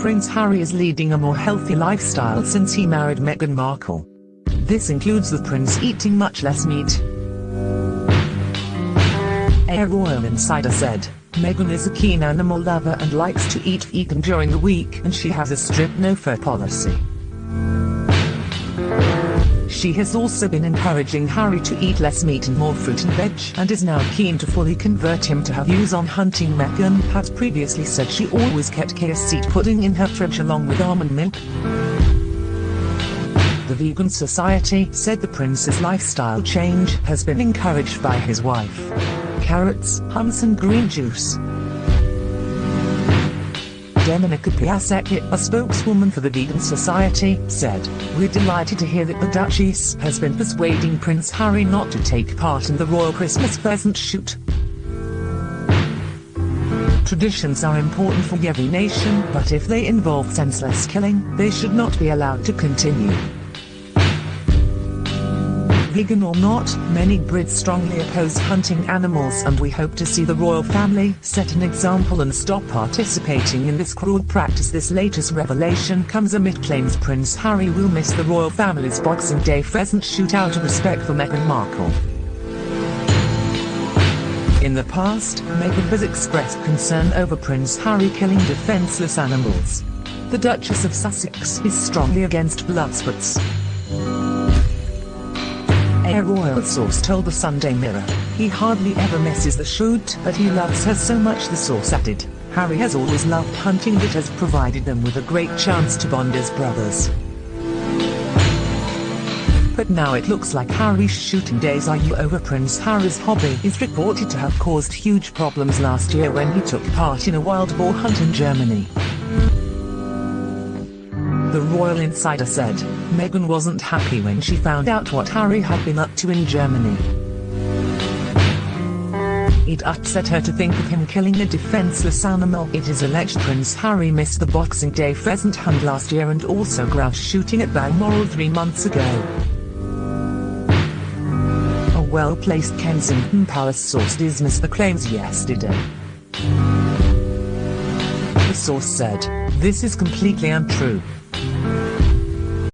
Prince Harry is leading a more healthy lifestyle since he married Meghan Markle. This includes the prince eating much less meat. A royal insider said, Meghan is a keen animal lover and likes to eat vegan during the week and she has a strict no-fur policy. She has also been encouraging Harry to eat less meat and more fruit and veg and is now keen to fully convert him to her views on hunting Meghan has previously said she always kept seed pudding in her fridge along with almond milk. The Vegan Society said the prince's lifestyle change has been encouraged by his wife. Carrots, hummus and green juice. Dominika Piasecki, a spokeswoman for the Vegan Society, said, We're delighted to hear that the Duchess has been persuading Prince Harry not to take part in the royal Christmas pheasant shoot. Traditions are important for every nation, but if they involve senseless killing, they should not be allowed to continue. Vegan or not, many Brits strongly oppose hunting animals and we hope to see the royal family set an example and stop participating in this cruel practice. This latest revelation comes amid claims Prince Harry will miss the royal family's Boxing Day pheasant shoot out of respect for Meghan Markle. In the past, Meghan has expressed concern over Prince Harry killing defenseless animals. The Duchess of Sussex is strongly against blood sports. A royal source told the Sunday Mirror, he hardly ever misses the shoot, but he loves her so much the source added. Harry has always loved hunting that has provided them with a great chance to bond as brothers. But now it looks like Harry's shooting days are over Prince Harry's hobby is reported to have caused huge problems last year when he took part in a wild boar hunt in Germany. The royal insider said, Meghan wasn't happy when she found out what Harry had been up to in Germany. It upset her to think of him killing a defenseless animal. It is alleged Prince Harry missed the Boxing Day pheasant hunt last year and also grouse shooting at Balmoral three months ago. A well-placed Kensington Palace source dismissed the claims yesterday. The source said, this is completely untrue. Thank you.